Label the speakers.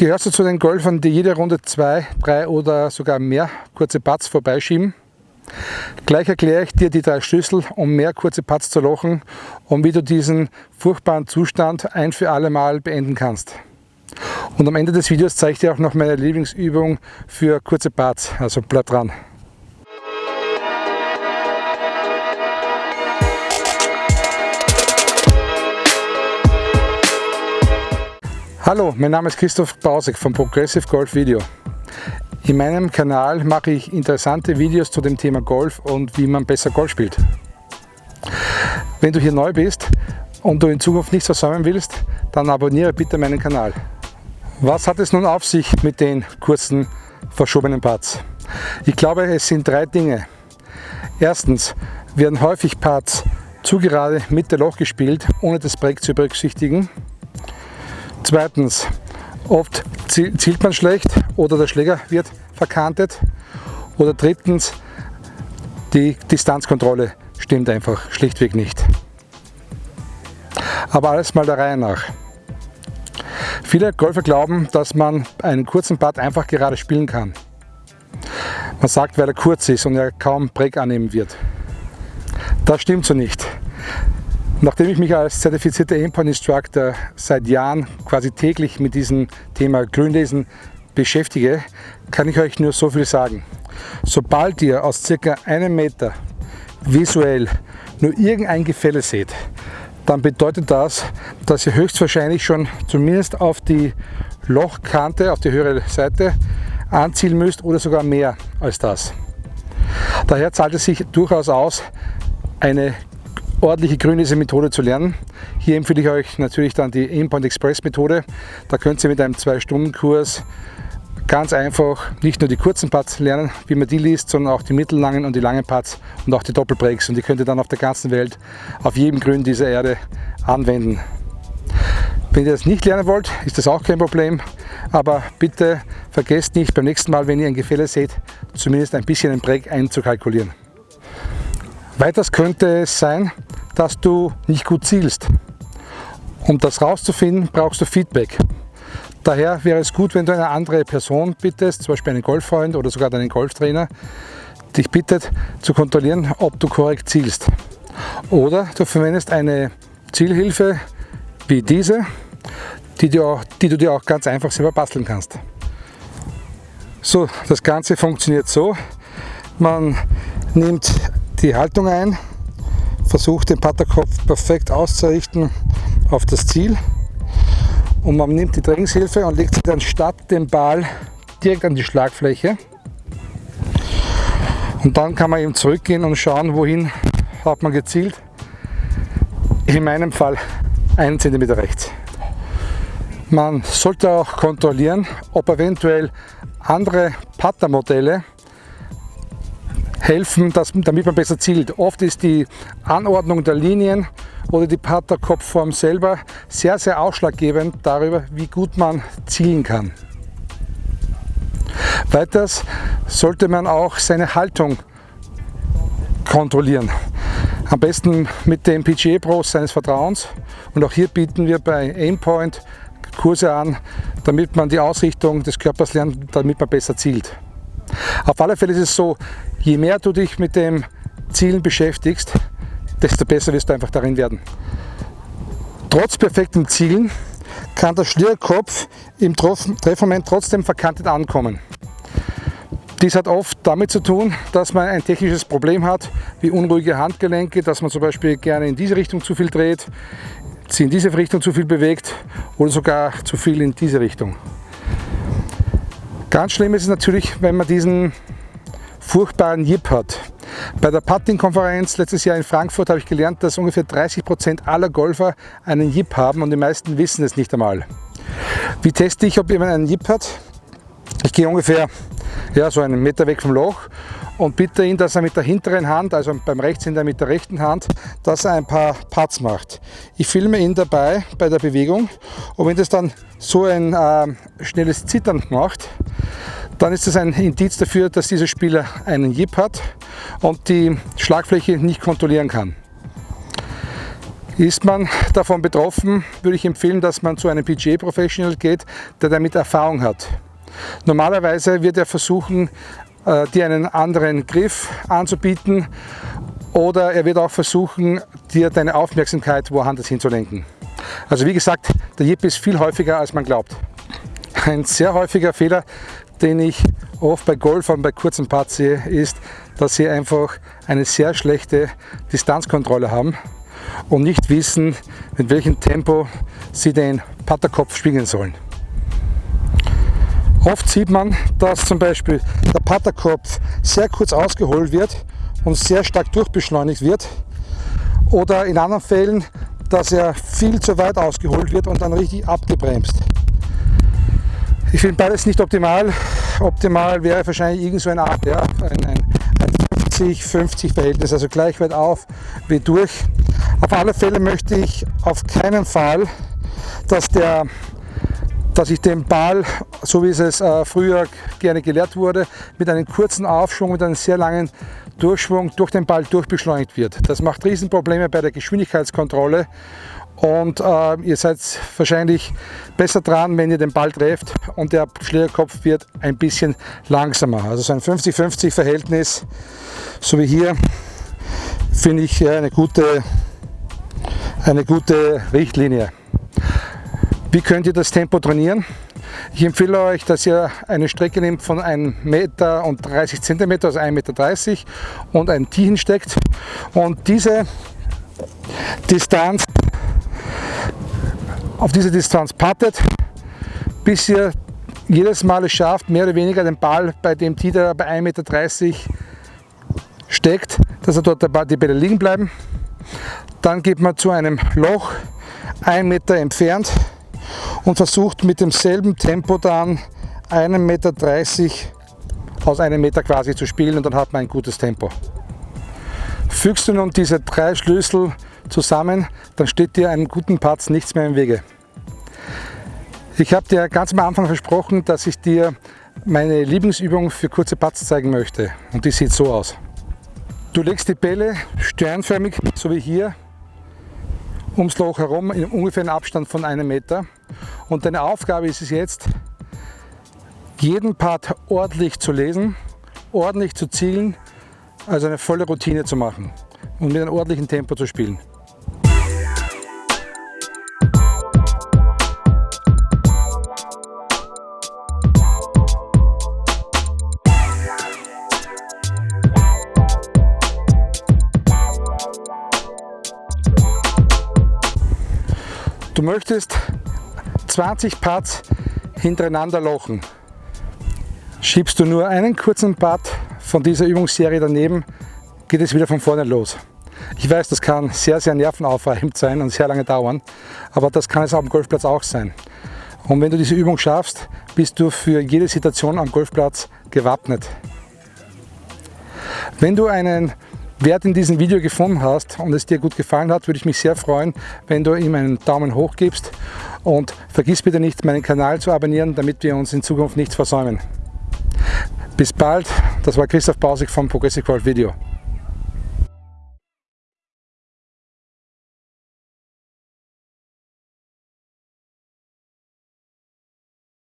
Speaker 1: Gehörst du zu den Golfern, die jede Runde zwei, drei oder sogar mehr kurze Putts vorbeischieben? Gleich erkläre ich dir die drei Schlüssel, um mehr kurze Putts zu lochen und wie du diesen furchtbaren Zustand ein für alle Mal beenden kannst. Und am Ende des Videos zeige ich dir auch noch meine Lieblingsübung für kurze Putts, also bleib dran. Hallo, mein Name ist Christoph Bausek von Progressive Golf Video. In meinem Kanal mache ich interessante Videos zu dem Thema Golf und wie man besser Golf spielt. Wenn du hier neu bist und du in Zukunft nichts versäumen willst, dann abonniere bitte meinen Kanal. Was hat es nun auf sich mit den kurzen verschobenen Parts? Ich glaube, es sind drei Dinge. Erstens werden häufig Parts zu gerade mit der Loch gespielt, ohne das Break zu berücksichtigen. Zweitens, oft zielt man schlecht oder der Schläger wird verkantet. Oder drittens, die Distanzkontrolle stimmt einfach schlichtweg nicht. Aber alles mal der Reihe nach. Viele Golfer glauben, dass man einen kurzen Putt einfach gerade spielen kann. Man sagt, weil er kurz ist und er kaum Break annehmen wird. Das stimmt so nicht. Nachdem ich mich als zertifizierter Aimpoint Instructor seit Jahren quasi täglich mit diesem Thema Grünlesen beschäftige, kann ich euch nur so viel sagen. Sobald ihr aus circa einem Meter visuell nur irgendein Gefälle seht, dann bedeutet das, dass ihr höchstwahrscheinlich schon zumindest auf die Lochkante, auf die höhere Seite anzielen müsst oder sogar mehr als das. Daher zahlt es sich durchaus aus, eine ordentliche grünlese Methode zu lernen. Hier empfehle ich euch natürlich dann die Aimpoint Express Methode. Da könnt ihr mit einem 2-Stunden-Kurs ganz einfach nicht nur die kurzen Putts lernen, wie man die liest, sondern auch die mittellangen und die langen Putts und auch die Doppelbreaks. Und die könnt ihr dann auf der ganzen Welt, auf jedem Grün dieser Erde anwenden. Wenn ihr das nicht lernen wollt, ist das auch kein Problem. Aber bitte vergesst nicht beim nächsten Mal, wenn ihr ein Gefälle seht, zumindest ein bisschen einen Break einzukalkulieren. Weiters könnte es sein, dass du nicht gut zielst. Um das rauszufinden, brauchst du Feedback. Daher wäre es gut, wenn du eine andere Person bittest, zum Beispiel einen Golffreund oder sogar deinen Golftrainer, dich bittet zu kontrollieren, ob du korrekt zielst. Oder du verwendest eine Zielhilfe wie diese, die du, auch, die du dir auch ganz einfach selber basteln kannst. So, das Ganze funktioniert so. Man nimmt die Haltung ein, versucht den Patterkopf perfekt auszurichten auf das Ziel und man nimmt die Trainingshilfe und legt sie dann statt dem Ball direkt an die Schlagfläche und dann kann man eben zurückgehen und schauen, wohin hat man gezielt. In meinem Fall einen Zentimeter rechts. Man sollte auch kontrollieren, ob eventuell andere Pattermodelle helfen, dass, damit man besser zielt. Oft ist die Anordnung der Linien oder die Patterkopfform selber sehr, sehr ausschlaggebend darüber, wie gut man zielen kann. Weiters sollte man auch seine Haltung kontrollieren. Am besten mit dem PGA Pros seines Vertrauens. Und auch hier bieten wir bei Aimpoint Kurse an, damit man die Ausrichtung des Körpers lernt, damit man besser zielt. Auf alle Fälle ist es so, je mehr du dich mit dem Zielen beschäftigst, desto besser wirst du einfach darin werden. Trotz perfektem Zielen kann der Schlierkopf im Treffmoment trotzdem verkantet ankommen. Dies hat oft damit zu tun, dass man ein technisches Problem hat, wie unruhige Handgelenke, dass man zum Beispiel gerne in diese Richtung zu viel dreht, sie in diese Richtung zu viel bewegt oder sogar zu viel in diese Richtung. Ganz schlimm ist es natürlich, wenn man diesen furchtbaren Jip hat. Bei der Putting-Konferenz letztes Jahr in Frankfurt habe ich gelernt, dass ungefähr 30 Prozent aller Golfer einen Jip haben und die meisten wissen es nicht einmal. Wie teste ich, ob jemand einen Jip hat? Ich gehe ungefähr ja, so einen Meter weg vom Loch und bitte ihn, dass er mit der hinteren Hand, also beim Rechtshänder mit der rechten Hand, dass er ein paar Putts macht. Ich filme ihn dabei bei der Bewegung und wenn das dann so ein äh, schnelles Zittern macht, dann ist das ein Indiz dafür, dass dieser Spieler einen Jip hat und die Schlagfläche nicht kontrollieren kann. Ist man davon betroffen, würde ich empfehlen, dass man zu einem PGA Professional geht, der damit Erfahrung hat. Normalerweise wird er versuchen, äh, dir einen anderen Griff anzubieten oder er wird auch versuchen, dir deine Aufmerksamkeit woanders hinzulenken. Also wie gesagt, der Jip ist viel häufiger, als man glaubt. Ein sehr häufiger Fehler, den ich oft bei Golfern bei kurzen Putts sehe, ist, dass sie einfach eine sehr schlechte Distanzkontrolle haben und nicht wissen, mit welchem Tempo sie den Putterkopf schwingen sollen. Oft sieht man, dass zum Beispiel der Putterkopf sehr kurz ausgeholt wird und sehr stark durchbeschleunigt wird oder in anderen Fällen, dass er viel zu weit ausgeholt wird und dann richtig abgebremst. Ich finde beides nicht optimal. Optimal wäre wahrscheinlich irgend so eine Art, ja, ein, ein, ein 50-50 Verhältnis, also gleich weit auf wie durch. Auf alle Fälle möchte ich auf keinen Fall, dass, der, dass ich den Ball, so wie es äh, früher gerne gelehrt wurde, mit einem kurzen Aufschwung, mit einem sehr langen Durchschwung durch den Ball durchbeschleunigt wird. Das macht Riesenprobleme bei der Geschwindigkeitskontrolle und äh, ihr seid wahrscheinlich besser dran, wenn ihr den Ball trefft und der Schlägerkopf wird ein bisschen langsamer. Also so ein 50-50 Verhältnis, so wie hier, finde ich eine gute, eine gute Richtlinie. Wie könnt ihr das Tempo trainieren? Ich empfehle euch, dass ihr eine Strecke nehmt von 1 Meter und 30 Zentimeter, also 1,30 Meter und ein Tee hinsteckt und diese Distanz auf diese Distanz puttet, bis ihr jedes Mal es schafft, mehr oder weniger den Ball bei dem Tee, der bei 1,30 Meter steckt, dass er dort die Bälle liegen bleiben. Dann geht man zu einem Loch, 1 Meter entfernt und versucht mit demselben Tempo dann 1,30 Meter aus einem Meter quasi zu spielen und dann hat man ein gutes Tempo. Fügst du nun diese drei Schlüssel zusammen, dann steht dir einen guten Patz nichts mehr im Wege. Ich habe dir ganz am Anfang versprochen, dass ich dir meine Lieblingsübung für kurze Putts zeigen möchte und die sieht so aus. Du legst die Bälle sternförmig, so wie hier, ums Loch herum in ungefähr einem Abstand von einem Meter und deine Aufgabe ist es jetzt, jeden Part ordentlich zu lesen, ordentlich zu zielen, also eine volle Routine zu machen und mit einem ordentlichen Tempo zu spielen. Du möchtest 20 Parts hintereinander lochen. Schiebst du nur einen kurzen Part von dieser Übungsserie daneben, geht es wieder von vorne los. Ich weiß, das kann sehr, sehr nervenaufreibend sein und sehr lange dauern, aber das kann es am Golfplatz auch sein. Und wenn du diese Übung schaffst, bist du für jede Situation am Golfplatz gewappnet. Wenn du einen Wert in diesem Video gefunden hast und es dir gut gefallen hat, würde ich mich sehr freuen, wenn du ihm einen Daumen hoch gibst und vergiss bitte nicht, meinen Kanal zu abonnieren, damit wir uns in Zukunft nichts versäumen. Bis bald, das war Christoph Bausig vom Progressive Golf Video.